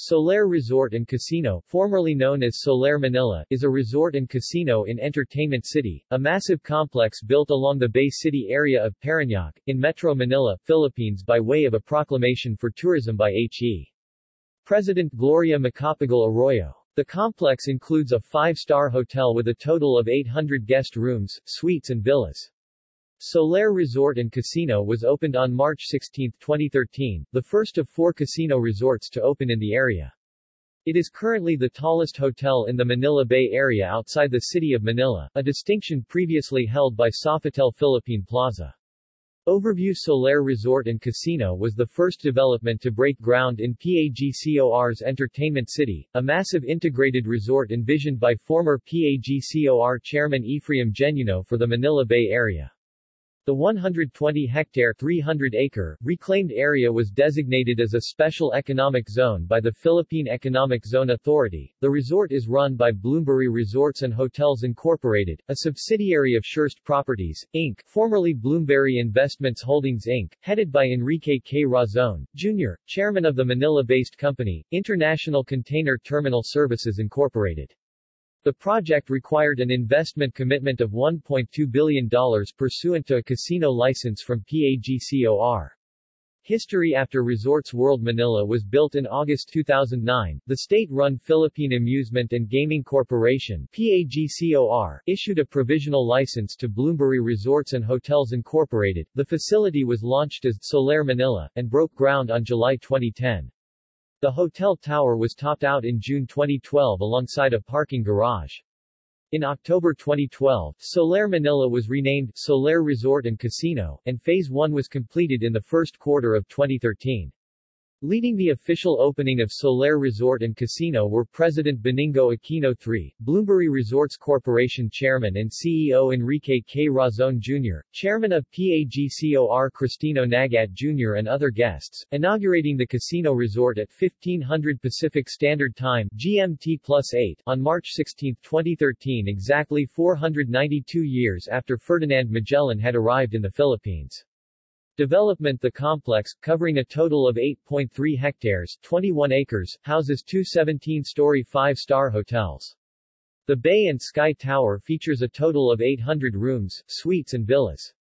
Solaire Resort and Casino, formerly known as Solaire Manila, is a resort and casino in Entertainment City, a massive complex built along the Bay City area of Parañaque, in Metro Manila, Philippines by way of a proclamation for tourism by H.E. President Gloria Macapagal Arroyo. The complex includes a five-star hotel with a total of 800 guest rooms, suites and villas. Solaire Resort and Casino was opened on March 16, 2013, the first of four casino resorts to open in the area. It is currently the tallest hotel in the Manila Bay area outside the city of Manila, a distinction previously held by Sofitel Philippine Plaza. Overview Solaire Resort and Casino was the first development to break ground in PAGCOR's Entertainment City, a massive integrated resort envisioned by former PAGCOR chairman Ephraim Genuino for the Manila Bay area. The 120-hectare 300-acre reclaimed area was designated as a special economic zone by the Philippine Economic Zone Authority. The resort is run by Bloomberry Resorts and Hotels Incorporated, a subsidiary of Sureste Properties, Inc., formerly Bloomberry Investments Holdings Inc., headed by Enrique K. Razon, Jr., chairman of the Manila-based company, International Container Terminal Services Incorporated. The project required an investment commitment of $1.2 billion pursuant to a casino license from PAGCOR. History After Resorts World Manila was built in August 2009, the state-run Philippine Amusement and Gaming Corporation PAGCOR, issued a provisional license to Bloomberry Resorts and Hotels Incorporated. The facility was launched as Solaire Manila, and broke ground on July 2010. The hotel tower was topped out in June 2012 alongside a parking garage. In October 2012, Solaire Manila was renamed Solaire Resort and Casino, and Phase 1 was completed in the first quarter of 2013. Leading the official opening of Solaire Resort and Casino were President Benigno Aquino III, Bloomberry Resorts Corporation Chairman and CEO Enrique K. Razon Jr., Chairman of PAGCOR Cristino Naguiat Jr. and other guests, inaugurating the casino resort at 1500 Pacific Standard Time GMT plus 8 on March 16, 2013 exactly 492 years after Ferdinand Magellan had arrived in the Philippines. Development The complex, covering a total of 8.3 hectares 21 acres, houses two 17-story five-star hotels. The Bay and Sky Tower features a total of 800 rooms, suites and villas.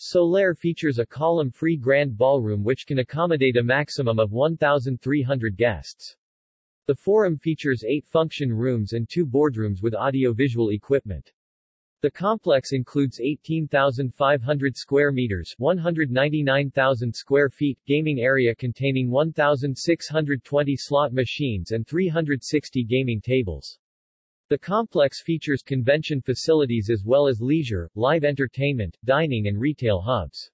Solaire features a column-free grand ballroom which can accommodate a maximum of 1,300 guests. The Forum features eight function rooms and two boardrooms with audio-visual equipment. The complex includes 18,500 square meters 199,000 square feet gaming area containing 1,620 slot machines and 360 gaming tables. The complex features convention facilities as well as leisure, live entertainment, dining and retail hubs.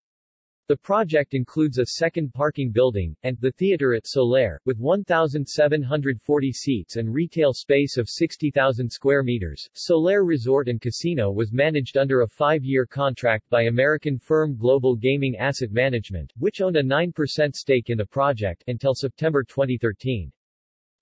The project includes a second parking building, and the theater at Solaire, with 1,740 seats and retail space of 60,000 square meters. Solaire Resort and Casino was managed under a five-year contract by American firm Global Gaming Asset Management, which owned a 9% stake in the project, until September 2013.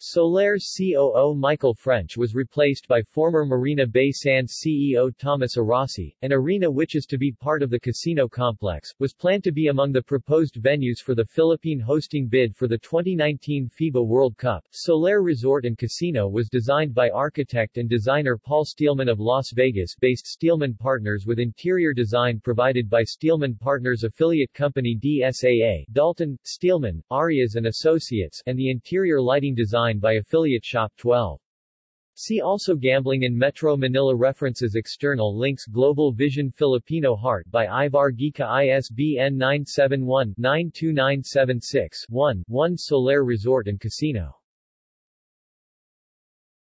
Solaire's COO Michael French was replaced by former Marina Bay Sands CEO Thomas Arasi. An arena which is to be part of the casino complex, was planned to be among the proposed venues for the Philippine hosting bid for the 2019 FIBA World Cup. Solaire Resort and Casino was designed by architect and designer Paul Steelman of Las Vegas-based Steelman Partners with interior design provided by Steelman Partners affiliate company DSAA, Dalton, Steelman, Arias and Associates, and the interior lighting design by affiliate Shop 12. See also Gambling in Metro Manila References External links Global Vision Filipino Heart by Ivar Gica ISBN 971-92976-1, 1 Solaire Resort and Casino